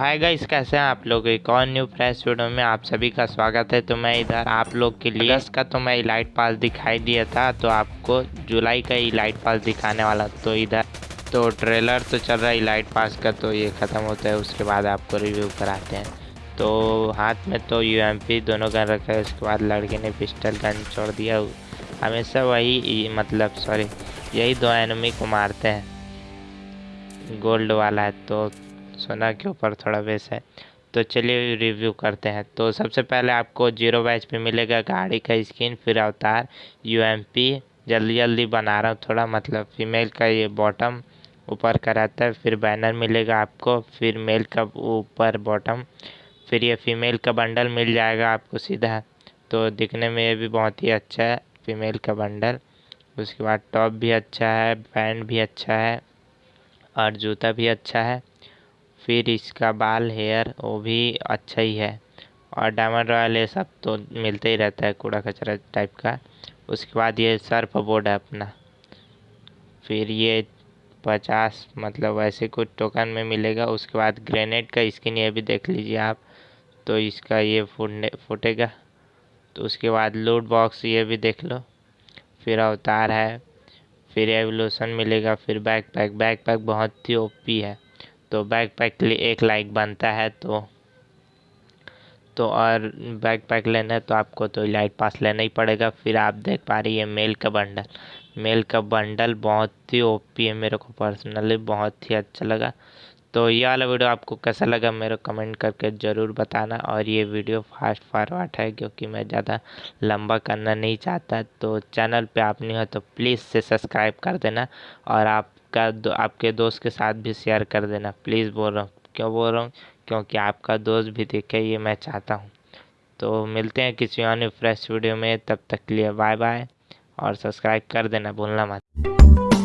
Hi guys, कैसे हैं आप लोग? एक और न्यू फ्रेश वीडियो में आप सभी का स्वागत है। तो मैं इधर आप लोग के लिए इसका तो मैं इलाइट पास दिखाई दिया था तो आपको जुलाई का इलाइट पास दिखाने वाला तो इधर। तो ट्रेलर तो चल रहा है इलाइट पास का तो ये ख़त्म होता है, उसके बाद आपको रिव्यू कराते हैं। तो हाथ में तो यू दोनों गन रखा है, उसके बाद लड़के ने पिस्टल गन छोड़ दिया। हमेशा वही मतलब सॉरी यही दो एनमी को मारते हैं। गोल्ड वाला है तो सोना के ऊपर थोड़ा बेस है। तो चलिए रिव्यू करते हैं। तो सबसे पहले आपको ज़ीरो बैच पे मिलेगा गाड़ी का स्किन फिर अवतार यूएमपी जल्दी जल्दी बना रहा हूँ थोड़ा मतलब फीमेल का ये बॉटम ऊपर का रहता है, फिर बैनर मिलेगा आपको, फिर मेल का ऊपर बॉटम फिर ये फीमेल का बंडल मिल जाएगा आपको सीधा। तो दिखने में ये भी बहुत ही अच्छा है फीमेल का बंडल उसके बाद टॉप भी अच्छा है पैंट भी अच्छा है, और जूता भी अच्छा है। फिर इसका बाल हेयर वो भी अच्छा ही है। और डायमंड रॉयल ये सब तो मिलते ही रहता है, कूड़ा कचरा टाइप का। उसके बाद ये सर्फ बोर्ड है अपना। फिर ये पचास मतलब वैसे कुछ टोकन में मिलेगा। उसके बाद ग्रेनेड का स्किन ये भी देख लीजिए आप तो इसका ये फूटने, फूटेगा। तो उसके बाद लूट बॉक्स ये भी देख लो। फिर अवतार है, फिर एवोल्यूशन मिलेगा, फिर बैक पैक बैक पैक बहुत ही ओपी है। तो बैक पैक के लिए एक लाइक बनता है तो तो और बैक पैक लेना है तो आपको तो लाइट पास लेना ही पड़ेगा। फिर आप देख पा रही है मेल का बंडल मेल का बंडल बहुत ही ओपी है मेरे को पर्सनली बहुत ही अच्छा लगा। तो ये वाला वीडियो आपको कैसा लगा मेरे कमेंट करके ज़रूर बताना और ये वीडियो फास्ट फॉरवर्ड है क्योंकि मैं ज़्यादा लंबा करना नहीं चाहता। तो चैनल पे आप नहीं हो तो प्लीज़ से सब्सक्राइब कर देना और आपका दो, आपके दोस्त के साथ भी शेयर कर देना। प्लीज़ बोल रहा हूँ। क्यों बोल रहा हूँ? क्योंकि आपका दोस्त भी देखे ये मैं चाहता हूँ। तो मिलते हैं किसी और फ्रेश वीडियो में। तब तक के लिए बाय बाय और सब्सक्राइब कर देना भूलना मत।